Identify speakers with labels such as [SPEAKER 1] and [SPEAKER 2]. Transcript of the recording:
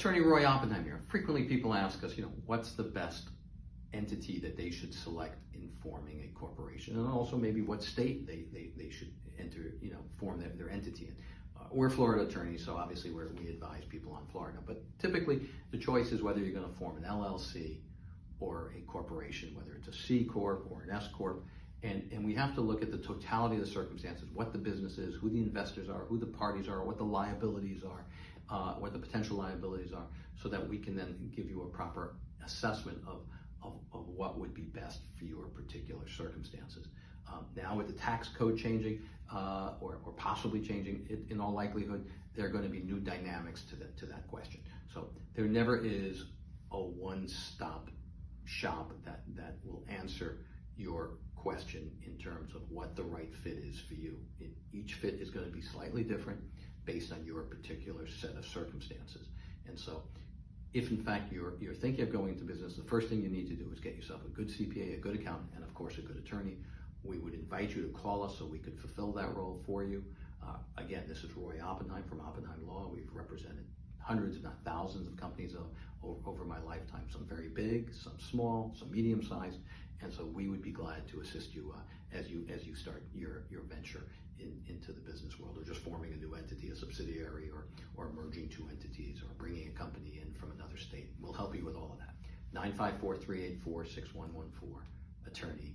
[SPEAKER 1] Attorney Roy Oppenheim here. Frequently people ask us, you know, what's the best entity that they should select in forming a corporation? And also maybe what state they, they, they should enter, you know, form their, their entity in. Uh, we're Florida attorneys, so obviously we're, we advise people on Florida. But typically the choice is whether you're going to form an LLC or a corporation, whether it's a C Corp or an S Corp. And, and we have to look at the totality of the circumstances, what the business is, who the investors are, who the parties are, what the liabilities are, uh, what the potential liabilities are, so that we can then give you a proper assessment of, of, of what would be best for your particular circumstances. Um, now with the tax code changing, uh, or, or possibly changing, it, in all likelihood, there are going to be new dynamics to that, to that question. So there never is a one-stop shop that, that will answer your question in terms of what the right fit is for you. It, each fit is going to be slightly different based on your particular set of circumstances. And so if in fact you're, you're thinking of going into business, the first thing you need to do is get yourself a good CPA, a good accountant, and of course a good attorney. We would invite you to call us so we could fulfill that role for you. Uh, again, this is Roy Oppenheim from Oppenheim Law. We've represented hundreds, if not thousands, of companies over, over my lifetime. Some very big, some small, some medium sized, and so we would be glad to assist you uh, as you as you start your your venture in, into the business world, or just forming a new entity, a subsidiary, or or merging two entities, or bringing a company in from another state. We'll help you with all of that. 954-384-6114. Attorney